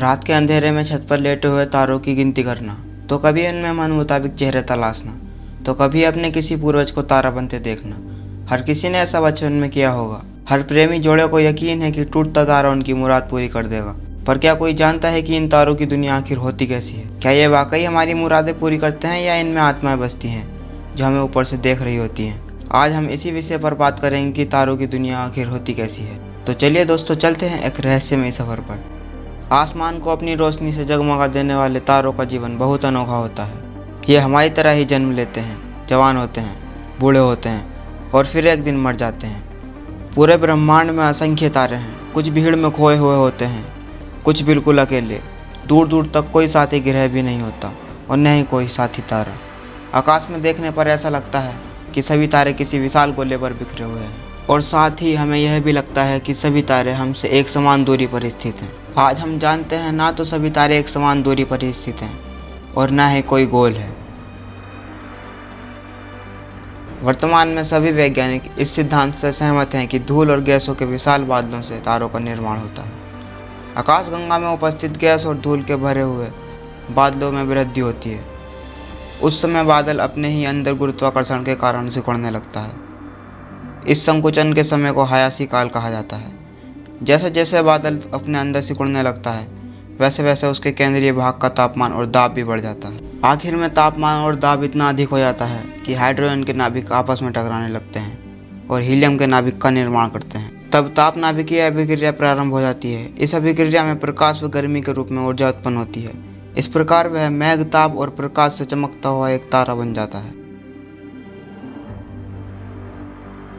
रात के अंधेरे में छत पर लेटे हुए तारों की गिनती करना तो कभी उनमें मन मुताबिक चेहरे तलाशना तो कभी अपने किसी पूर्वज को तारा बनते देखना। हर किसी ने ऐसा बचपन में किया होगा। हर प्रेमी जोड़े को यकीन है कि टूटता तारा उनकी मुराद पूरी कर देगा। पर क्या कोई जानता है कि इन तारों की दुनिया आखिर होती कैसी है? क्या ये वाकई हमारी मुरादें पूरी करते हैं या इनमें आत्माएँ बसती हैं, जो हमें ऊपर से देख रही होती हैं? आज हम इसी विषय पर बात करेंगे कि तारों की दुनिया आखिर होती कैसी है। तो चलिए दोस्तों, चलते हैं एक रहस्यमय सफ़र पर। आसमान को अपनी रोशनी से जगमगा देने वाले तारों का जीवन बहुत अनोखा होता है। ये हमारी तरह ही जन्म लेते हैं, जवान होते हैं, बूढ़े होते हैं और फिर एक दिन मर जाते हैं। पूरे ब्रह्मांड में असंख्य तारे हैं, कुछ भीड़ में खोए हुए होते हैं, कुछ बिल्कुल अकेले दूर दूर तक कोई साथी ग्रह भी नहीं होता और न ही कोई साथी तारा। आकाश में देखने पर ऐसा लगता है कि सभी तारे किसी विशाल गोले पर बिखरे हुए हैं और साथ ही हमें यह भी लगता है कि सभी तारे हमसे एक समान दूरी पर स्थित हैं। आज हम जानते हैं ना तो सभी तारे एक समान दूरी पर स्थित हैं, और ना ही कोई गोल है। वर्तमान में सभी वैज्ञानिक इस सिद्धांत से सहमत हैं कि धूल और गैसों के विशाल बादलों से तारों का निर्माण होता है। आकाशगंगा में उपस्थित गैस और धूल के भरे हुए बादलों में वृद्धि होती है। उस समय बादल अपने ही अंदर गुरुत्वाकर्षण के कारण सिकुड़ने लगता है। इस संकुचन के समय को हयासी काल कहा जाता है। जैसे जैसे बादल अपने अंदर सिकुड़ने लगता है वैसे वैसे उसके केंद्रीय भाग का तापमान और दाब भी बढ़ जाता है। आखिर में तापमान और दाब इतना अधिक हो जाता है कि हाइड्रोजन के नाभिक आपस में टकराने लगते हैं और हीलियम के नाभिक का निर्माण करते हैं। तब ताप नाभिकीय अभिक्रिया प्रारंभ हो जाती है। इस अभिक्रिया में प्रकाश व गर्मी के रूप में ऊर्जा उत्पन्न होती है। इस प्रकार वह मैघ ताप और प्रकाश से चमकता हुआ एक तारा बन जाता है।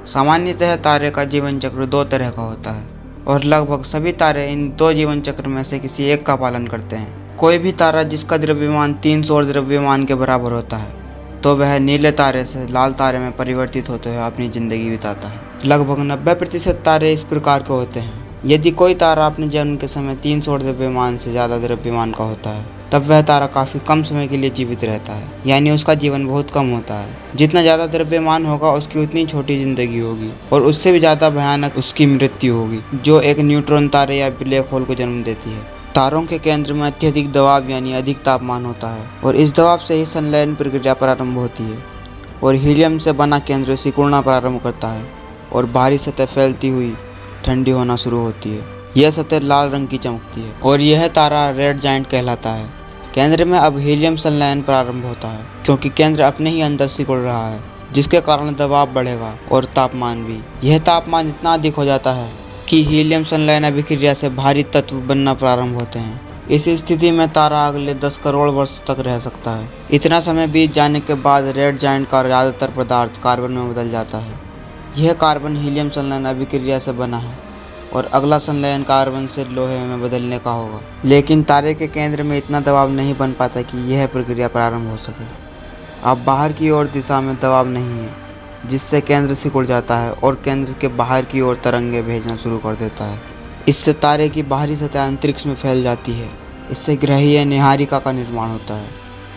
सामान्यतः तारे का जीवन चक्र दो तरह का होता है। और लगभग सभी तारे इन दो जीवन चक्र में से किसी एक का पालन करते हैं। कोई भी तारा जिसका द्रव्यमान तीन सौ द्रव्यमान के बराबर होता है तो वह नीले तारे से लाल तारे में परिवर्तित होते हुए अपनी ज़िंदगी बिताता है। लगभग नब्बे प्रतिशत तारे इस प्रकार के होते हैं। यदि कोई तारा अपने जन्म के समय तीन सौ द्रव्यमान से ज़्यादा द्रव्यमान का होता है तब वह तारा काफ़ी कम समय के लिए जीवित रहता है। यानी उसका जीवन बहुत कम होता है। जितना ज़्यादा द्रव्यमान होगा, उसकी उतनी छोटी ज़िंदगी होगी और उससे भी ज़्यादा भयानक उसकी मृत्यु होगी, जो एक न्यूट्रॉन तारे या ब्लैक होल को जन्म देती है। तारों के केंद्र में अत्यधिक दबाव यानी अधिक तापमान होता है और इस दबाव से ही संलयन प्रक्रिया प्रारंभ होती है और हीलियम से बना केंद्र सिकुड़ना प्रारंभ करता है और बाहरी सतह फैलती हुई ठंडी होना शुरू होती है। यह सतह लाल रंग की चमकती है और यह तारा रेड जाइंट कहलाता है। केंद्र में अब हीलियम संलयन प्रारंभ होता है, क्योंकि केंद्र अपने ही अंदर सिकुड़ रहा है, जिसके कारण दबाव बढ़ेगा और तापमान भी। यह तापमान इतना अधिक हो जाता है कि हीलियम संलयन अभिक्रिया से भारी तत्व बनना प्रारंभ होते हैं। इस स्थिति में तारा अगले 10 करोड़ वर्ष तक रह सकता है। इतना समय बीत जाने के बाद रेड जाइंट का ज़्यादातर पदार्थ कार्बन में बदल जाता है। यह कार्बन हीलियम संलयन अभिक्रिया से बना है। और अगला संलयन कार्बन से लोहे में बदलने का होगा। लेकिन तारे के केंद्र में इतना दबाव नहीं बन पाता कि यह प्रक्रिया प्रारंभ हो सके। अब बाहर की ओर दिशा में दबाव नहीं है, जिससे केंद्र सिकुड़ जाता है और केंद्र के बाहर की ओर तरंगे भेजना शुरू कर देता है। इससे तारे की बाहरी सतह अंतरिक्ष में फैल जाती है। इससे ग्रहीय निहारिका का निर्माण होता है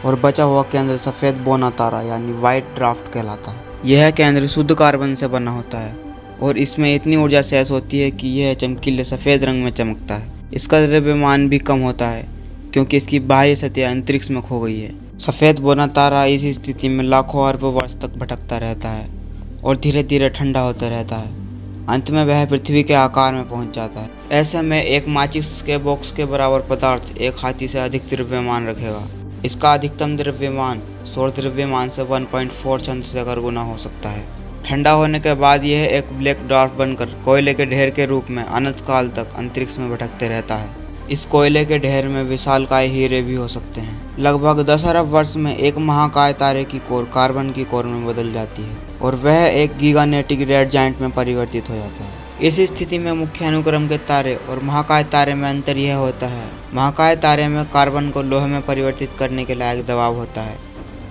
और बचा हुआ केंद्र सफ़ेद बोना तारा यानी वाइट ड्राफ्ट कहलाता है। यह केंद्र शुद्ध कार्बन से बना होता है। और इसमें इतनी ऊर्जा सहस होती है कि यह चमकीले सफ़ेद रंग में चमकता है। इसका द्रव्यमान भी कम होता है, क्योंकि इसकी बाहरी सतह अंतरिक्ष में खो गई है। सफ़ेद बोना तारा इस स्थिति में लाखों अरबों वर्ष तक भटकता रहता है और धीरे धीरे ठंडा होता रहता है। अंत में वह पृथ्वी के आकार में पहुँच जाता है। ऐसे में एक माचिस के बॉक्स के बराबर पदार्थ एक हाथी से अधिक द्रव्यमान रखेगा। इसका अधिकतम द्रव्यमान, सौर द्रव्यमान से 1.4 चंद से अगर गुना हो सकता है। ठंडा होने के बाद यह एक ब्लैक ड्वार्फ बनकर कोयले के ढेर के रूप में अनंत काल तक अंतरिक्ष में भटकते रहता है। इस कोयले के ढेर में विशालकाय हीरे भी हो सकते हैं। लगभग दस अरब वर्ष में एक महाकाय तारे की कोर कार्बन की कोर में बदल जाती है और वह एक गीगानेटिक रेड जाइंट में परिवर्तित हो जाता है। इस स्थिति में मुख्य अनुक्रम के तारे और महाकाय तारे में अंतर यह होता है, महाकाय तारे में कार्बन को लोहे में परिवर्तित करने के लायक दबाव होता है,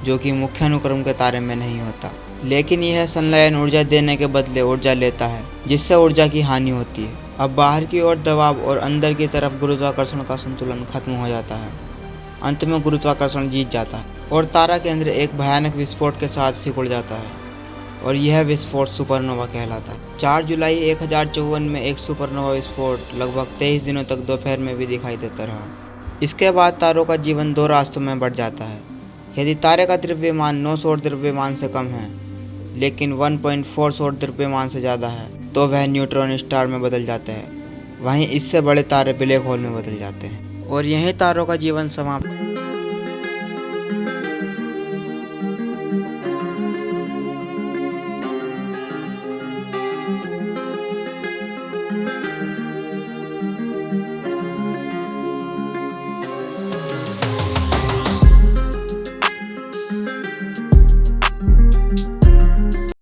जो कि मुख्य अनुक्रम के तारे में नहीं होता। लेकिन यह संलयन ऊर्जा देने के बदले ऊर्जा लेता है, जिससे ऊर्जा की हानि होती है। अब बाहर की ओर दबाव और अंदर की तरफ़ गुरुत्वाकर्षण का संतुलन खत्म हो जाता है। अंत में गुरुत्वाकर्षण जीत जाता है और तारा केंद्र एक भयानक विस्फोट के साथ सिकुड़ जाता है और यह विस्फोट सुपरनोवा कहलाता है। चार जुलाई एक हज़ार चौवन में एक सुपरनोवा विस्फोट लगभग तेईस दिनों तक दोपहर में भी दिखाई देता रहा। इसके बाद तारों का जीवन दो रास्तों में बढ़ जाता है। यदि तारे का द्रव्यमान नौ सौ द्रव्यमान से कम है लेकिन 1.4 पॉइंट द्रव्यमान से ज़्यादा है तो वह न्यूट्रॉन स्टार में बदल जाते हैं। वहीं इससे बड़े तारे ब्लैक होल में बदल जाते हैं। और यही तारों का जीवन समाप्त